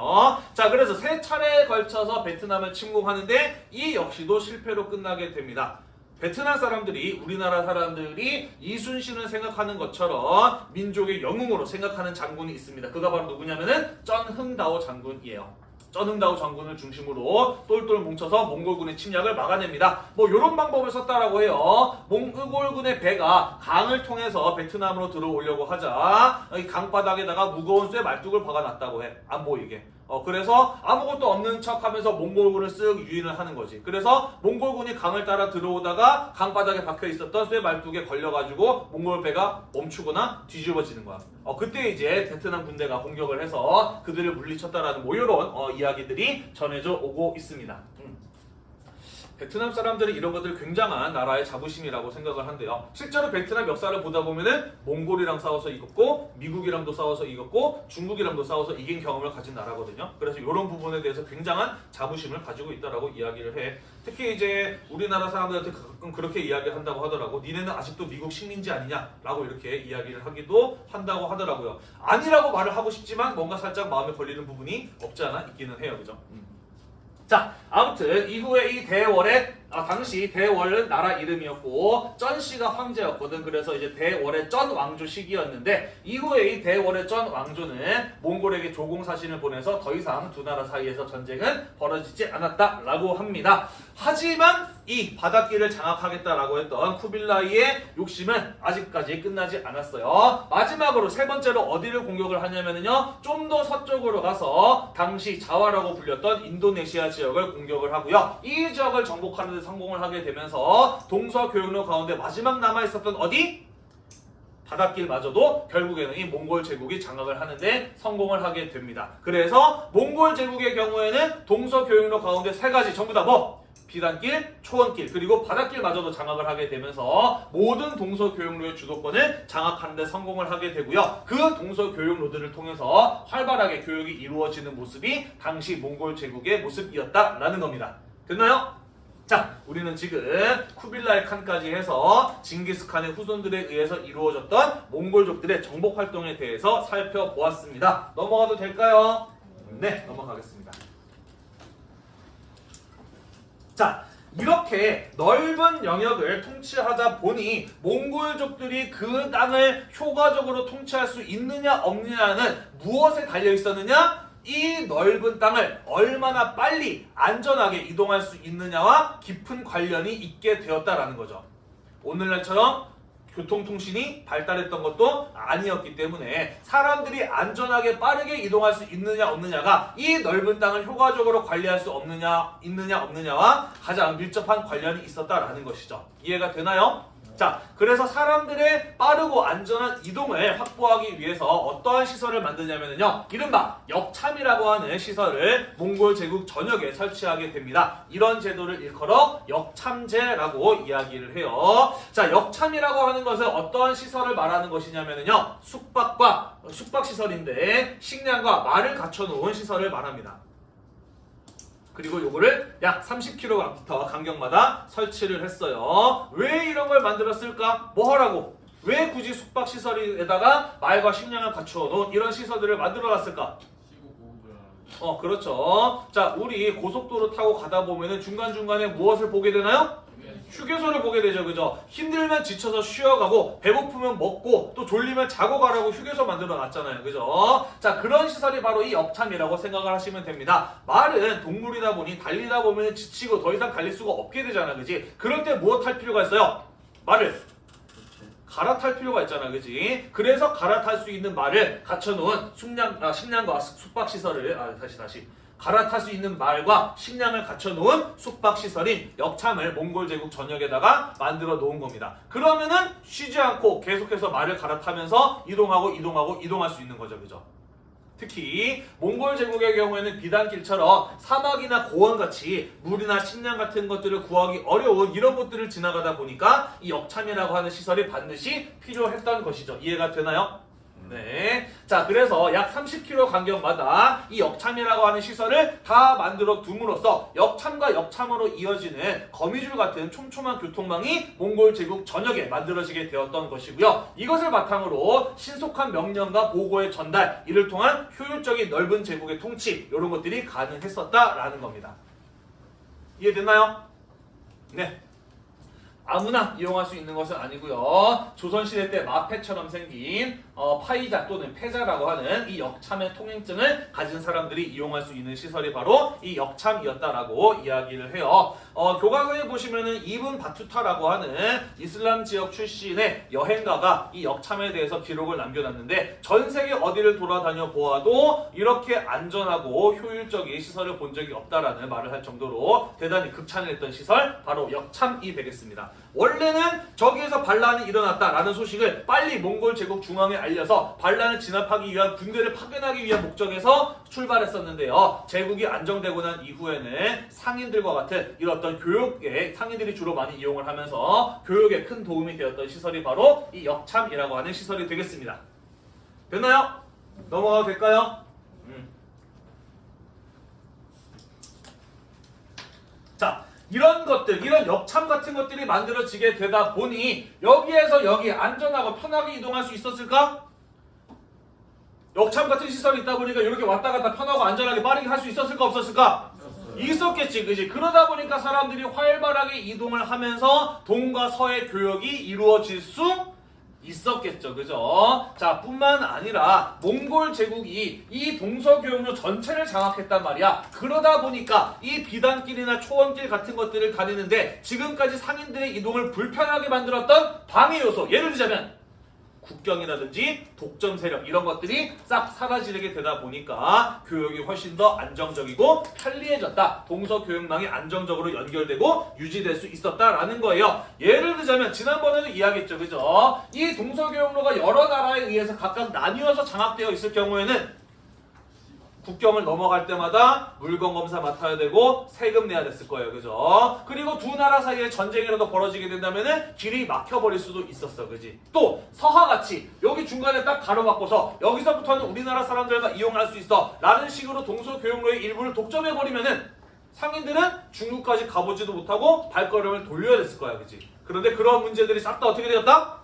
[SPEAKER 1] 자, 그래서 세 차례에 걸쳐서 베트남을 침공하는데 이 역시도 실패로 끝나게 됩니다. 베트남 사람들이 우리나라 사람들이 이순신을 생각하는 것처럼 민족의 영웅으로 생각하는 장군이 있습니다. 그가 바로 누구냐면은 쩐흥다오 장군이에요. 쩐흥다오 장군을 중심으로 똘똘 뭉쳐서 몽골군의 침략을 막아냅니다. 뭐 이런 방법을 썼다라고 해요. 몽골군의 배가 강을 통해서 베트남으로 들어오려고 하자 이 강바닥에다가 무거운 쇠 말뚝을 박아놨다고 해. 안 보이게. 어, 그래서 아무것도 없는 척 하면서 몽골군을 쓱 유인을 하는 거지. 그래서 몽골군이 강을 따라 들어오다가 강바닥에 박혀 있었던 쇠 말뚝에 걸려가지고 몽골 배가 멈추거나 뒤집어지는 거야. 어, 그때 이제 베트남 군대가 공격을 해서 그들을 물리쳤다라는 뭐 이런 어, 이야기들이 전해져 오고 있습니다. 음. 베트남 사람들이 이런 것들 굉장한 나라의 자부심이라고 생각을 한대요. 실제로 베트남 역사를 보다 보면은 몽골이랑 싸워서 이겼고 미국이랑도 싸워서 이겼고 중국이랑도 싸워서 이긴 경험을 가진 나라거든요. 그래서 이런 부분에 대해서 굉장한 자부심을 가지고 있다라고 이야기를 해. 특히 이제 우리나라 사람들한테 가끔 그렇게 이야기를 한다고 하더라고. 니네는 아직도 미국 식민지 아니냐라고 이렇게 이야기를 하기도 한다고 하더라고요. 아니라고 말을 하고 싶지만 뭔가 살짝 마음에 걸리는 부분이 없지 않아 있기는 해요. 그죠? 음. 자, 아무튼 이후에 이 대월의 아, 당시 대월은 나라 이름이었고 쩐씨가 황제였거든. 그래서 이제 대월의 쩐 왕조 시기였는데 이후에 이 대월의 쩐 왕조는 몽골에게 조공 사신을 보내서 더 이상 두 나라 사이에서 전쟁은 벌어지지 않았다라고 합니다. 하지만 이 바닷길을 장악하겠다라고 했던 쿠빌라이의 욕심은 아직까지 끝나지 않았어요. 마지막으로 세 번째로 어디를 공격을 하냐면요. 좀 더 서쪽으로 가서 당시 자와라고 불렸던 인도네시아 지역을 공격을 하고요. 이 지역을 정복하는 데 성공을 하게 되면서 동서 교역로 가운데 마지막 남아 있었던 어디? 바닷길마저도 결국에는 이 몽골 제국이 장악을 하는데 성공을 하게 됩니다. 그래서 몽골 제국의 경우에는 동서 교역로 가운데 세 가지 전부 다 뭐? 비단길, 초원길, 그리고 바닷길마저도 장악을 하게 되면서 모든 동서교역로의 주도권을 장악하는 데 성공을 하게 되고요. 그 동서교역로들을 통해서 활발하게 교역이 이루어지는 모습이 당시 몽골 제국의 모습이었다라는 겁니다. 됐나요? 자, 우리는 지금 쿠빌라이 칸까지 해서 징기스칸의 후손들에 의해서 이루어졌던 몽골족들의 정복 활동에 대해서 살펴보았습니다. 넘어가도 될까요? 네, 넘어가겠습니다. 자, 이렇게 넓은 영역을 통치하다 보니 몽골족들이 그 땅을 효과적으로 통치할 수 있느냐 없느냐는 무엇에 달려 있었느냐? 이 넓은 땅을 얼마나 빨리 안전하게 이동할 수 있느냐와 깊은 관련이 있게 되었다라는 거죠. 오늘날처럼 교통통신이 발달했던 것도 아니었기 때문에 사람들이 안전하게 빠르게 이동할 수 있느냐 없느냐가 이 넓은 땅을 효과적으로 관리할 수 없느냐 있느냐 없느냐와 가장 밀접한 관련이 있었다라는 것이죠. 이해가 되나요? 자, 그래서 사람들의 빠르고 안전한 이동을 확보하기 위해서 어떠한 시설을 만드냐면요. 이른바 역참이라고 하는 시설을 몽골 제국 전역에 설치하게 됩니다. 이런 제도를 일컬어 역참제라고 이야기를 해요. 자, 역참이라고 하는 것은 어떠한 시설을 말하는 것이냐면요. 숙박과 숙박 시설인데 식량과 말을 갖춰놓은 시설을 말합니다. 그리고 요거를 약 30km 간격마다 설치를 했어요. 왜 이런 걸 만들었을까? 뭐 하라고? 왜 굳이 숙박시설에다가 말과 식량을 갖추어 놓은 이런 시설들을 만들어 놨을까? 어, 그렇죠. 자, 우리 고속도로 타고 가다 보면은 중간중간에 무엇을 보게 되나요? 휴게소를 보게 되죠, 그죠? 힘들면 지쳐서 쉬어가고 배고프면 먹고 또 졸리면 자고 가라고 휴게소 만들어 놨잖아요, 그죠? 자 그런 시설이 바로 이 역참이라고 생각을 하시면 됩니다. 말은 동물이다 보니 달리다 보면 지치고 더 이상 달릴 수가 없게 되잖아, 그지? 그럴 때 무엇 할 필요가 있어요? 말을 갈아탈 필요가 있잖아, 그지? 그래서 갈아탈 수 있는 말을 갖춰놓은 숙량, 아, 식량과 숙박시설을, 아, 다시, 다시. 갈아탈 수 있는 말과 식량을 갖춰놓은 숙박시설인 역참을 몽골 제국 전역에다가 만들어 놓은 겁니다. 그러면은 쉬지 않고 계속해서 말을 갈아타면서 이동하고 이동하고 이동할 수 있는 거죠, 그죠? 특히 몽골 제국의 경우에는 비단길처럼 사막이나 고원같이 물이나 식량 같은 것들을 구하기 어려운 이런 곳들을 지나가다 보니까 이 역참이라고 하는 시설이 반드시 필요했던 것이죠. 이해가 되나요? 네. 자, 그래서 약 30km 간격마다 이 역참이라고 하는 시설을 다 만들어 둠으로써 역참과 역참으로 이어지는 거미줄 같은 촘촘한 교통망이 몽골 제국 전역에 만들어지게 되었던 것이고요. 이것을 바탕으로 신속한 명령과 보고의 전달, 이를 통한 효율적인 넓은 제국의 통치, 이런 것들이 가능했었다라는 겁니다. 이해됐나요? 네. 아무나 이용할 수 있는 것은 아니고요. 조선시대 때 마패처럼 생긴 어, 파이자 또는 패자라고 하는 이 역참의 통행증을 가진 사람들이 이용할 수 있는 시설이 바로 이 역참이었다라고 이야기를 해요. 어, 교과서에 보시면은 이븐 바투타라고 하는 이슬람 지역 출신의 여행가가 이 역참에 대해서 기록을 남겨놨는데 전 세계 어디를 돌아다녀 보아도 이렇게 안전하고 효율적인 시설을 본 적이 없다라는 말을 할 정도로 대단히 극찬을 했던 시설 바로 역참이 되겠습니다. 원래는 저기에서 반란이 일어났다라는 소식을 빨리 몽골 제국 중앙에 알려서 반란을 진압하기 위한 군대를 파견하기 위한 목적에서 출발했었는데요. 제국이 안정되고 난 이후에는 상인들과 같은 이런 어떤 교육에 상인들이 주로 많이 이용을 하면서 교육에 큰 도움이 되었던 시설이 바로 이 역참이라고 하는 시설이 되겠습니다. 됐나요? 넘어가도 될까요? 음. 자, 이런 것들, 이런 역참 같은 것들이 만들어지게 되다 보니 여기에서 여기 안전하고 편하게 이동할 수 있었을까? 역참 같은 시설이 있다 보니까 이렇게 왔다 갔다 편하고 안전하게 빠르게 할 수 있었을까 없었을까? 있었겠지, 그지? 그러다 보니까 사람들이 활발하게 이동을 하면서 동과 서의 교역이 이루어질 수 있었겠죠, 그죠? 자, 뿐만 아니라 몽골 제국이 이 동서교역로 전체를 장악했단 말이야. 그러다 보니까 이 비단길이나 초원길 같은 것들을 다니는데 지금까지 상인들의 이동을 불편하게 만들었던 방해 요소, 예를 들자면 국경이라든지 독점 세력 이런 것들이 싹 사라지게 되다 보니까 교육이 훨씬 더 안정적이고 편리해졌다. 동서교역망이 안정적으로 연결되고 유지될 수 있었다라는 거예요. 예를 들자면 지난번에도 이야기했죠. 그죠? 이 동서교역로가 여러 나라에 의해서 각각 나뉘어서 장악되어 있을 경우에는 국경을 넘어갈 때마다 물건 검사 맡아야 되고 세금 내야 됐을 거예요. 그죠? 그리고 두 나라 사이에 전쟁이라도 벌어지게 된다면 은 길이 막혀버릴 수도 있었어. 그지? 또 서하같이 여기 중간에 딱 가로막고서 여기서부터는 우리나라 사람들만 이용할 수 있어. 라는 식으로 동서교역로의 일부를 독점해버리면 은 상인들은 중국까지 가보지도 못하고 발걸음을 돌려야 됐을 거야. 그지? 그런데 그런 문제들이 싹 다 어떻게 되었다?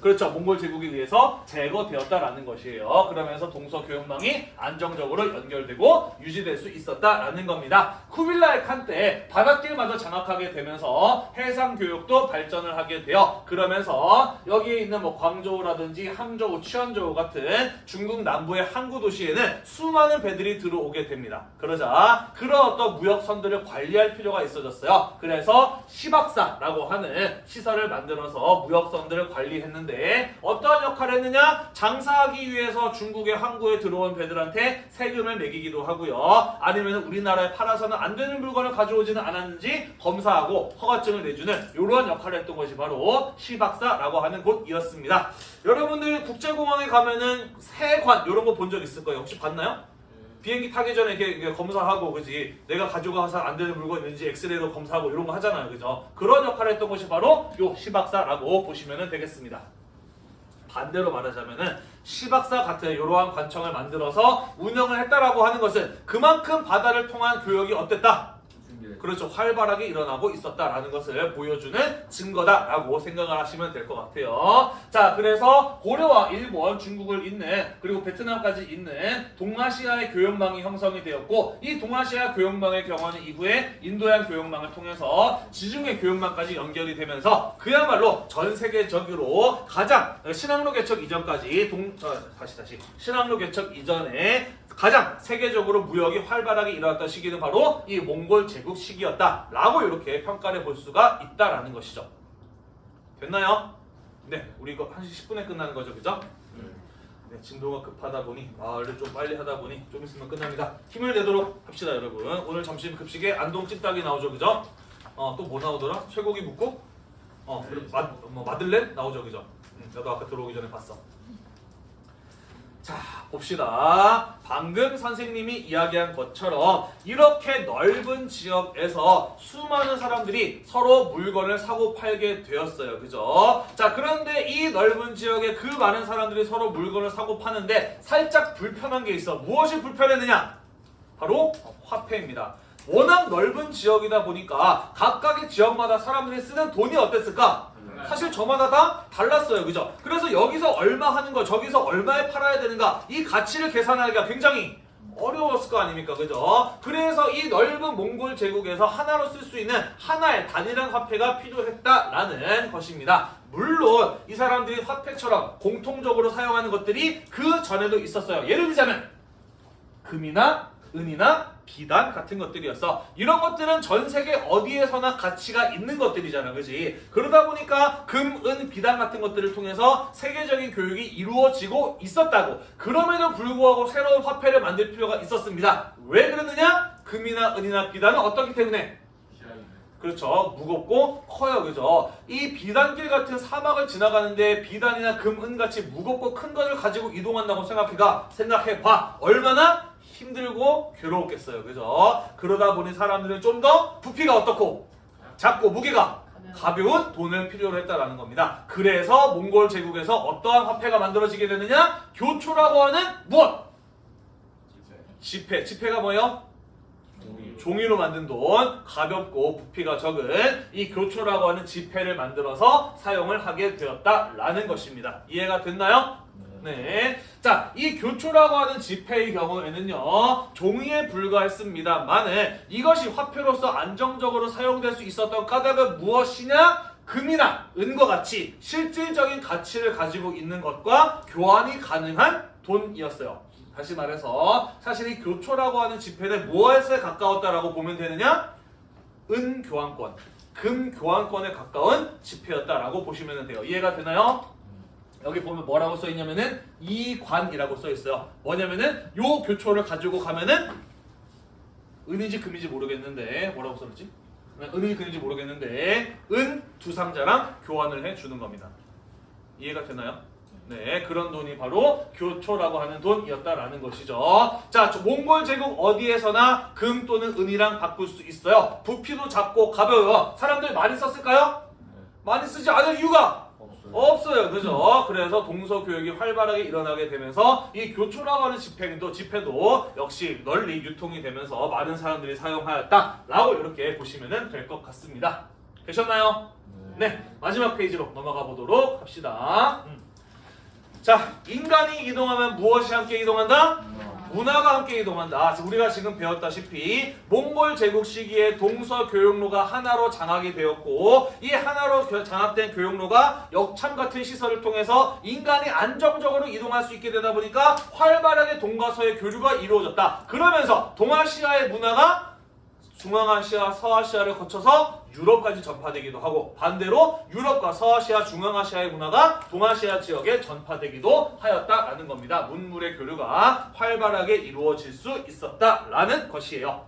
[SPEAKER 1] 그렇죠. 몽골 제국에 의해서 제거되었다라는 것이에요. 그러면서 동서 교역망이 안정적으로 연결되고 유지될 수 있었다라는 겁니다. 쿠빌라이 칸때 바닷길마저 장악하게 되면서 해상 교역도 발전을 하게 되어 그러면서 여기에 있는 뭐 광저우라든지 항저우, 취안저우 같은 중국 남부의 항구 도시에는 수많은 배들이 들어오게 됩니다. 그러자 그런 어떤 무역선들을 관리할 필요가 있어졌어요. 그래서 시박사라고 하는 시설을 만들어서 무역선들을 관리 했는 데 어떠한 역할을 했느냐? 장사하기 위해서 중국의 항구에 들어온 배들한테 세금을 매기기도 하고요. 아니면 우리나라에 팔아서는 안 되는 물건을 가져오지는 않았는지 검사하고 허가증을 내주는 이러한 역할을 했던 것이 바로 시박사라고 하는 곳이었습니다. 여러분들 국제공항에 가면은 세관 이런 거 본 적 있을 거예요. 혹시 봤나요? 비행기 타기 전에 이렇게, 검사하고 그지? 내가 가져가서 안 되는 물건 있는지 엑스레이로 검사하고 이런 거 하잖아요 그죠? 그런 역할을 했던 것이 바로 요 시박사라고 보시면 되겠습니다. 반대로 말하자면은 시박사 같은 이러한 관청을 만들어서 운영을 했다라고 하는 것은 그만큼 바다를 통한 교역이 어땠다 그렇죠. 활발하게 일어나고 있었다라는 것을 보여주는 증거다라고 생각을 하시면 될 것 같아요. 자, 그래서 고려와 일본, 중국을 잇는 그리고 베트남까지 잇는 동아시아의 교역망이 형성이 되었고 이 동아시아 교역망의 경우는 이후에 인도양 교역망을 통해서 지중해 교역망까지 연결이 되면서 그야말로 전 세계적으로 가장 신항로 개척 이전까지 동 어, 다시 다시 신항로 개척 이전에 가장 세계적으로 무역이 활발하게 일어났던 시기는 바로 이 몽골 제국 시기였다라고 이렇게 평가를 볼 수가 있다라는 것이죠. 됐나요? 네, 우리 이거 1시 10분에 끝나는 거죠, 그죠? 네, 진도가 급하다 보니 말을 좀 빨리 하다 보니 좀 있으면 끝납니다. 힘을 내도록 합시다, 여러분. 오늘 점심 급식에 안동 찜닭이 나오죠, 그죠? 어, 또 뭐 나오더라? 쇠고기 묵국? 어, 그리고 마, 뭐 마들렌 나오죠, 그죠? 음, 나도 아까 들어오기 전에 봤어. 자, 봅시다. 방금 선생님이 이야기한 것처럼 이렇게 넓은 지역에서 수많은 사람들이 서로 물건을 사고 팔게 되었어요. 그죠? 자, 그런데 이 넓은 지역에 그 많은 사람들이 서로 물건을 사고 파는데 살짝 불편한 게 있어. 무엇이 불편했느냐? 바로 화폐입니다. 워낙 넓은 지역이다 보니까 각각의 지역마다 사람들이 쓰는 돈이 어땠을까? 사실 저마다 다 달랐어요. 그죠? 그래서 여기서 얼마 하는 거, 저기서 얼마에 팔아야 되는가, 이 가치를 계산하기가 굉장히 어려웠을 거 아닙니까? 그죠? 그래서 이 넓은 몽골 제국에서 하나로 쓸 수 있는 하나의 단일한 화폐가 필요했다라는 것입니다. 물론 이 사람들이 화폐처럼 공통적으로 사용하는 것들이 그 전에도 있었어요. 예를 들자면 금이나 은이나 비단 같은 것들이었어. 이런 것들은 전 세계 어디에서나 가치가 있는 것들이잖아. 그지? 그러다 보니까 금, 은, 비단 같은 것들을 통해서 세계적인 교육이 이루어지고 있었다고. 그럼에도 불구하고 새로운 화폐를 만들 필요가 있었습니다. 왜 그랬느냐? 금이나 은이나 비단은 어떻기 때문에? 그렇죠. 무겁고 커요. 그죠? 이 비단길 같은 사막을 지나가는데 비단이나 금, 은 같이 무겁고 큰 것을 가지고 이동한다고 생각해가 생각해봐. 얼마나 힘들고 괴로웠겠어요. 그죠? 그러다 보니 사람들은 좀 더 부피가 어떻고 작고 무게가 가벼운 돈을 필요로 했다라는 겁니다. 그래서 몽골 제국에서 어떠한 화폐가 만들어지게 되느냐? 교초라고 하는 무엇? 지폐. 지폐가 뭐예요? 종이로 만든 돈, 가볍고 부피가 적은 이 교초라고 하는 지폐를 만들어서 사용을 하게 되었다라는 것입니다. 이해가 됐나요? 네. 자, 이 교초라고 하는 지폐의 경우에는요, 종이에 불과했습니다만은 이것이 화폐로서 안정적으로 사용될 수 있었던 까닭은 무엇이냐? 금이나 은과 같이 실질적인 가치를 가지고 있는 것과 교환이 가능한 돈이었어요. 다시 말해서 사실 이 교초라고 하는 지폐는 무엇에 가까웠다라고 보면 되느냐? 은 교환권, 금 교환권에 가까운 지폐였다라고 보시면 돼요. 이해가 되나요? 여기 보면 뭐라고 써 있냐면은 이관이라고 써 있어요. 뭐냐면은 요 교초를 가지고 가면은 은인지 금인지 모르겠는데 뭐라고 써있지? 은인지 금인지 모르겠는데 은 두 상자랑 교환을 해 주는 겁니다. 이해가 되나요? 네, 그런 돈이 바로 교초라고 하는 돈이었다라는 것이죠. 자, 저 몽골 제국 어디에서나 금 또는 은이랑 바꿀 수 있어요. 부피도 작고 가벼워요. 사람들 많이 썼을까요? 많이 쓰지 않을 이유가 없어요. 그죠? 그래서 동서 교육이 활발하게 일어나게 되면서 이 교초라고 하는 집회도, 집회도 역시 널리 유통이 되면서 많은 사람들이 사용하였다라고 이렇게 보시면 될 것 같습니다. 되셨나요? 네. 마지막 페이지로 넘어가 보도록 합시다. 음. 자, 인간이 이동하면 무엇이 함께 이동한다? 문화가 함께 이동한다. 우리가 지금 배웠다시피 몽골 제국 시기에 동서 교역로가 하나로 장악이 되었고 이 하나로 교- 장악된 교역로가 역참 같은 시설을 통해서 인간이 안정적으로 이동할 수 있게 되다 보니까 활발하게 동과 서의 교류가 이루어졌다. 그러면서 동아시아의 문화가 중앙아시아, 서아시아를 거쳐서 유럽까지 전파되기도 하고 반대로 유럽과 서아시아, 중앙아시아의 문화가 동아시아 지역에 전파되기도 하였다라는 겁니다. 문물의 교류가 활발하게 이루어질 수 있었다라는 것이에요.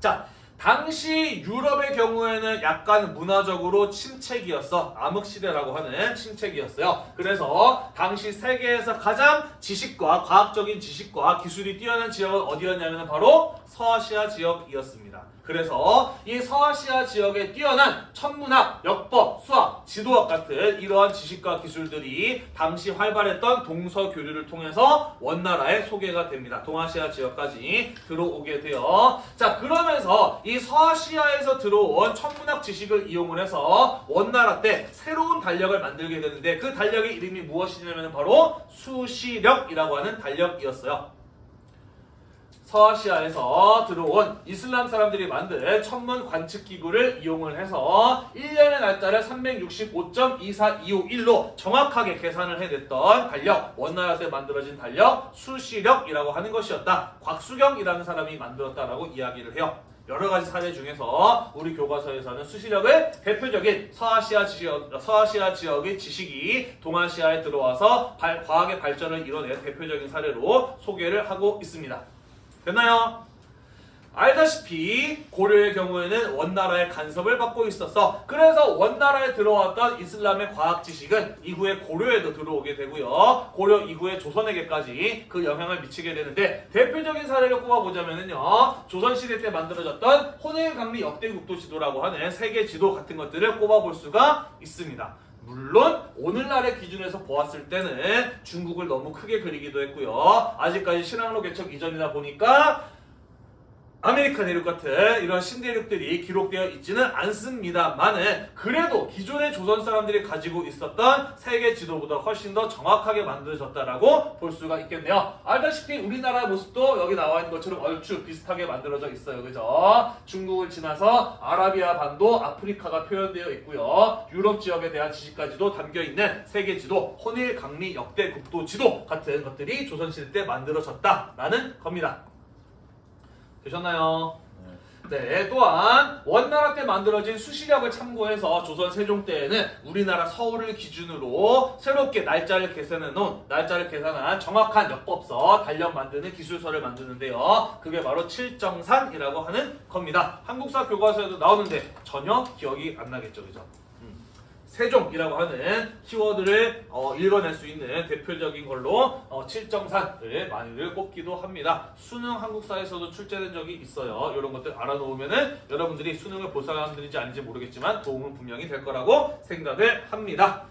[SPEAKER 1] 자, 당시 유럽의 경우에는 약간 문화적으로 침체기였어. 암흑시대라고 하는 침체기였어요. 그래서 당시 세계에서 가장 지식과 과학적인 지식과 기술이 뛰어난 지역은 어디였냐면 바로 서아시아 지역이었습니다. 그래서 이 서아시아 지역에 뛰어난 천문학, 역법, 수학, 지도학 같은 이러한 지식과 기술들이 당시 활발했던 동서 교류를 통해서 원나라에 소개가 됩니다. 동아시아 지역까지 들어오게 돼요. 자, 그러면서 이 서아시아에서 들어온 천문학 지식을 이용을 해서 원나라 때 새로운 달력을 만들게 되는데 그 달력의 이름이 무엇이냐면 바로 수시력이라고 하는 달력이었어요. 서아시아에서 들어온 이슬람 사람들이 만든 천문 관측 기구를 이용을 해서 1년의 날짜를 365.24251로 정확하게 계산을 해냈던 달력, 원나라 때 만들어진 달력 수시력이라고 하는 것이었다. 곽수경이라는 사람이 만들었다라고 이야기를 해요. 여러 가지 사례 중에서 우리 교과서에서는 수시력을 대표적인 서아시아 지역, 서아시아 지역의 지식이 동아시아에 들어와서 발- 과학의 발전을 이뤄낸 대표적인 사례로 소개를 하고 있습니다. 됐나요? 알다시피 고려의 경우에는 원나라의 간섭을 받고 있었어. 그래서 원나라에 들어왔던 이슬람의 과학 지식은 이후에 고려에도 들어오게 되고요. 고려 이후에 조선에게까지 그 영향을 미치게 되는데 대표적인 사례를 꼽아보자면요. 조선시대 때 만들어졌던 혼일강리 역대국도 지도라고 하는 세계 지도 같은 것들을 꼽아볼 수가 있습니다. 물론 오늘날의 기준에서 보았을 때는 중국을 너무 크게 그리기도 했고요. 아직까지 신항로 개척 이전이다 보니까 아메리카 대륙 같은 이런 신대륙들이 기록되어 있지는 않습니다만은 그래도 기존의 조선 사람들이 가지고 있었던 세계 지도보다 훨씬 더 정확하게 만들어졌다라고 볼 수가 있겠네요. 알다시피 우리나라 모습도 여기 나와 있는 것처럼 얼추 비슷하게 만들어져 있어요. 그죠? 중국을 지나서 아라비아 반도, 아프리카가 표현되어 있고요. 유럽 지역에 대한 지식까지도 담겨 있는 세계 지도, 혼일 강리 역대 국도 지도 같은 것들이 조선시대 때 만들어졌다라는 겁니다. 되셨나요? 네, 또한 원나라 때 만들어진 수시력을 참고해서 조선 세종 때에는 우리나라 서울을 기준으로 새롭게 날짜를 계산해 놓은 날짜를 계산한 정확한 역법서 달력 만드는 기술서를 만드는데요. 그게 바로 칠정산이라고 하는 겁니다. 한국사 교과서에도 나오는데 전혀 기억이 안 나겠죠, 그죠? 음. 세종이라고 하는 키워드를 어, 읽어낼 수 있는 대표적인 걸로 어, 칠정산을 많이들 꼽기도 합니다. 수능 한국사에서도 출제된 적이 있어요. 이런 것들 알아놓으면 은 여러분들이 수능을 볼 사람들인지 아닌지 모르겠지만 도움은 분명히 될 거라고 생각을 합니다.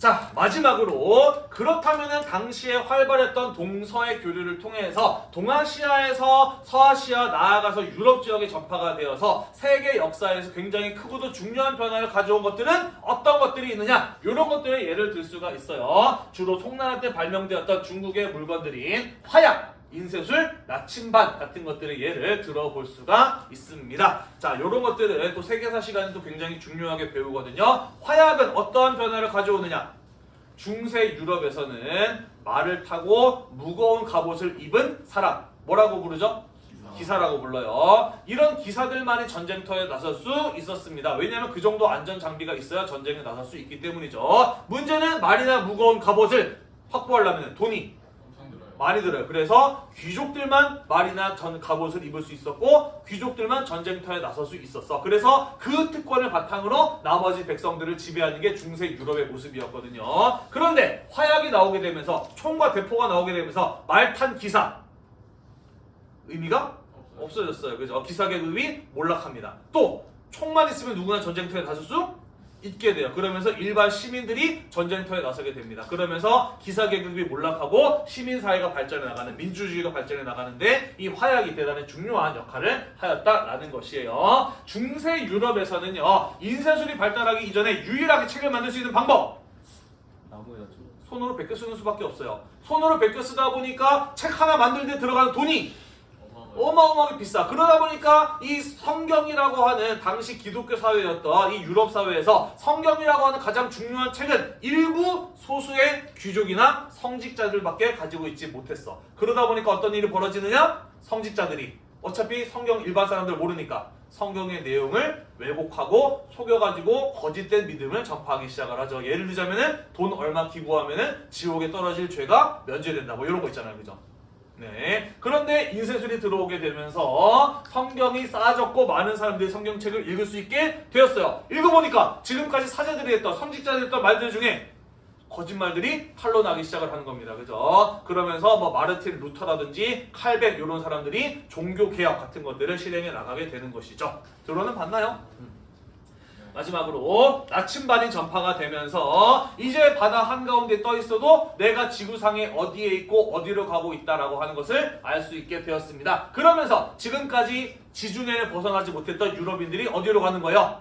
[SPEAKER 1] 자 마지막으로 그렇다면은 당시에 활발했던 동서의 교류를 통해서 동아시아에서 서아시아 나아가서 유럽 지역에 전파가 되어서 세계 역사에서 굉장히 크고도 중요한 변화를 가져온 것들은 어떤 것들이 있느냐? 이런 것들의 예를 들 수가 있어요. 주로 송나라 때 발명되었던 중국의 물건들인 화약 인쇄술, 나침반 같은 것들의 예를 들어볼 수가 있습니다. 자, 이런 것들은 또 세계사 시간에도 굉장히 중요하게 배우거든요. 화약은 어떠한 변화를 가져오느냐? 중세 유럽에서는 말을 타고 무거운 갑옷을 입은 사람, 뭐라고 부르죠? 기사라고 불러요. 이런 기사들만이 전쟁터에 나설 수 있었습니다. 왜냐하면 그 정도 안전 장비가 있어야 전쟁에 나설 수 있기 때문이죠. 문제는 말이나 무거운 갑옷을 확보하려면 돈이. 많이 들어요. 그래서 귀족들만 말이나 전 갑옷을 입을 수 있었고 귀족들만 전쟁터에 나설 수 있었어. 그래서 그 특권을 바탕으로 나머지 백성들을 지배하는 게 중세 유럽의 모습이었거든요. 그런데 화약이 나오게 되면서 총과 대포가 나오게 되면서 말탄 기사 의미가. 없어졌어요. 그죠? 기사 계급이 몰락합니다. 또 총만 있으면 누구나 전쟁터에 나설 수 있게 돼요. 그러면서 일반 시민들이 전쟁터에 나서게 됩니다. 그러면서 기사 계급이 몰락하고 시민 사회가 발전해 나가는 민주주의가 발전해 나가는데 이 화약이 대단히 중요한 역할을 하였다라는 것이에요. 중세 유럽에서는요 인쇄술이 발달하기 이전에 유일하게 책을 만들 수 있는 방법
[SPEAKER 2] 나무였죠.
[SPEAKER 1] 손으로 베껴 쓰는 수밖에 없어요. 손으로 베껴 쓰다 보니까 책 하나 만들 때 들어가는 돈이 어마어마하게 비싸. 그러다 보니까 이 성경이라고 하는 당시 기독교 사회였던 이 유럽 사회에서 성경이라고 하는 가장 중요한 책은 일부 소수의 귀족이나 성직자들밖에 가지고 있지 못했어. 그러다 보니까 어떤 일이 벌어지느냐? 성직자들이 어차피 성경 일반 사람들 모르니까 성경의 내용을 왜곡하고 속여가지고 거짓된 믿음을 전파하기 시작을 하죠. 예를 들자면은 돈 얼마 기부하면은 지옥에 떨어질 죄가 면제된다. 뭐 이런 거 있잖아요. 그죠? 네. 그런데 인쇄술이 들어오게 되면서 성경이 쌓아졌고 많은 사람들이 성경책을 읽을 수 있게 되었어요. 읽어보니까 지금까지 사제들이 했던 선지자들이 했던 말들 중에 거짓말들이 탄로나기 시작을 하는 겁니다. 그죠? 그러면서 뭐 마르틴 루터라든지 칼백 이런 사람들이 종교 개혁 같은 것들을 실행해 나가게 되는 것이죠. 들어는 봤나요? 마지막으로 나침반이 전파가 되면서 이제 바다 한가운데 떠 있어도 내가 지구상에 어디에 있고 어디로 가고 있다라고 하는 것을 알 수 있게 되었습니다. 그러면서 지금까지 지중해를 벗어나지 못했던 유럽인들이 어디로 가는 거예요?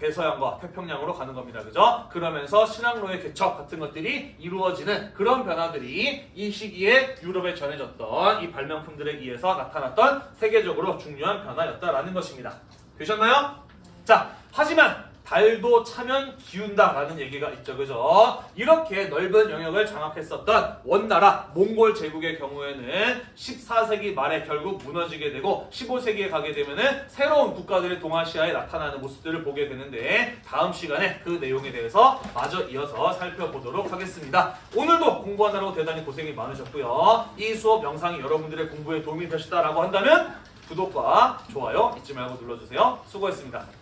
[SPEAKER 1] 대서양과 태평양으로 가는 겁니다. 그죠? 그러면서 신앙로의 개척 같은 것들이 이루어지는 그런 변화들이 이 시기에 유럽에 전해졌던 이 발명품들에 의해서 나타났던 세계적으로 중요한 변화였다라는 것입니다. 되셨나요? 자, 하지만 달도 차면 기운다라는 얘기가 있죠. 그죠? 이렇게 넓은 영역을 장악했었던 원나라 몽골 제국의 경우에는 14세기 말에 결국 무너지게 되고 15세기에 가게 되면은 새로운 국가들이 동아시아에 나타나는 모습들을 보게 되는데 다음 시간에 그 내용에 대해서 마저 이어서 살펴보도록 하겠습니다. 오늘도 공부하느라고 대단히 고생이 많으셨고요. 이 수업 영상이 여러분들의 공부에 도움이 되셨다라고 한다면 구독과 좋아요 잊지 말고 눌러주세요. 수고했습니다.